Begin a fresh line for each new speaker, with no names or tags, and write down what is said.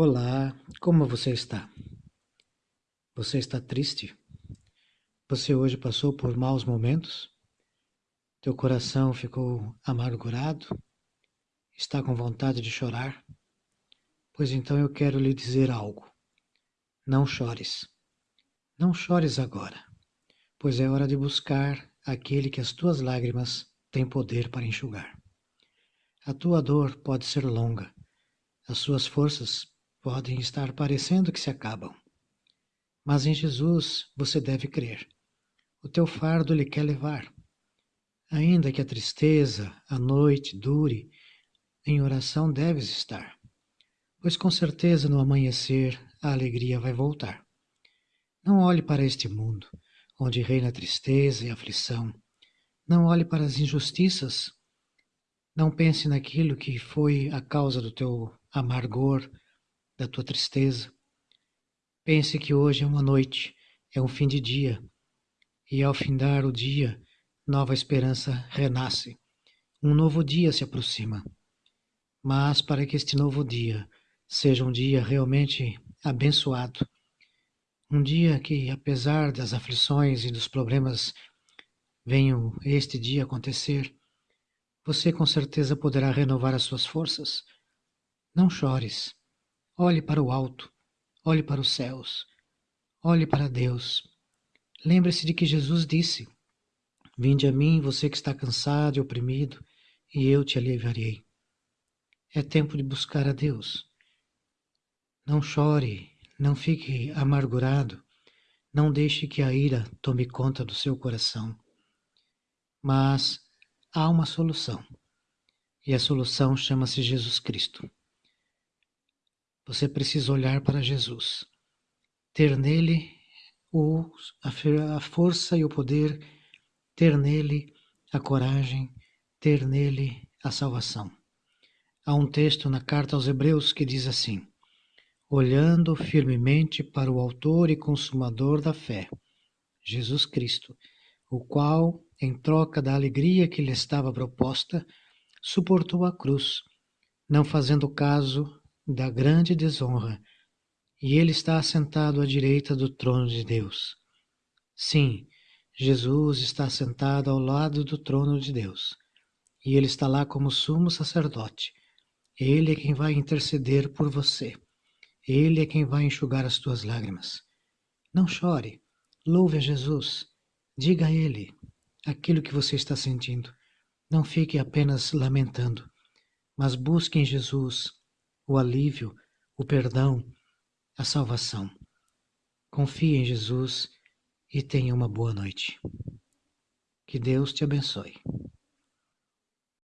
Olá, como você está? Você está triste? Você hoje passou por maus momentos? Teu coração ficou amargurado? Está com vontade de chorar? Pois então eu quero lhe dizer algo. Não chores. Não chores agora, pois é hora de buscar aquele que as tuas lágrimas têm poder para enxugar. A tua dor pode ser longa, as suas forças podem estar parecendo que se acabam. Mas em Jesus você deve crer. O teu fardo lhe quer levar. Ainda que a tristeza, a noite dure, em oração deves estar, pois com certeza no amanhecer a alegria vai voltar. Não olhe para este mundo, onde reina tristeza e aflição. Não olhe para as injustiças. Não pense naquilo que foi a causa do teu amargor, da tua tristeza. Pense que hoje é uma noite, é um fim de dia, e ao findar o dia, nova esperança renasce. Um novo dia se aproxima. Mas para que este novo dia seja um dia realmente abençoado, um dia que, apesar das aflições e dos problemas venham este dia acontecer, você com certeza poderá renovar as suas forças. Não chores. Olhe para o alto, olhe para os céus, olhe para Deus. Lembre-se de que Jesus disse: Vinde a mim, você que está cansado e oprimido, e eu te aliviarei. É tempo de buscar a Deus. Não chore, não fique amargurado, não deixe que a ira tome conta do seu coração. Mas há uma solução, e a solução chama-se Jesus Cristo. Você precisa olhar para Jesus, ter nele o, a, força e o poder, ter nele a coragem, ter nele a salvação. Há um texto na carta aos Hebreus que diz assim: olhando firmemente para o Autor e Consumador da fé, Jesus Cristo, o qual, em troca da alegria que lhe estava proposta, suportou a cruz, não fazendo caso da grande desonra, e ele está assentado à direita do trono de Deus. Sim, Jesus está sentado ao lado do trono de Deus, e ele está lá como sumo sacerdote. Ele é quem vai interceder por você. Ele é quem vai enxugar as tuas lágrimas. Não chore, louve a Jesus, diga a Ele aquilo que você está sentindo. Não fique apenas lamentando, mas busque em Jesus o alívio, o perdão, a salvação. Confie em Jesus e tenha uma boa noite. Que Deus te abençoe.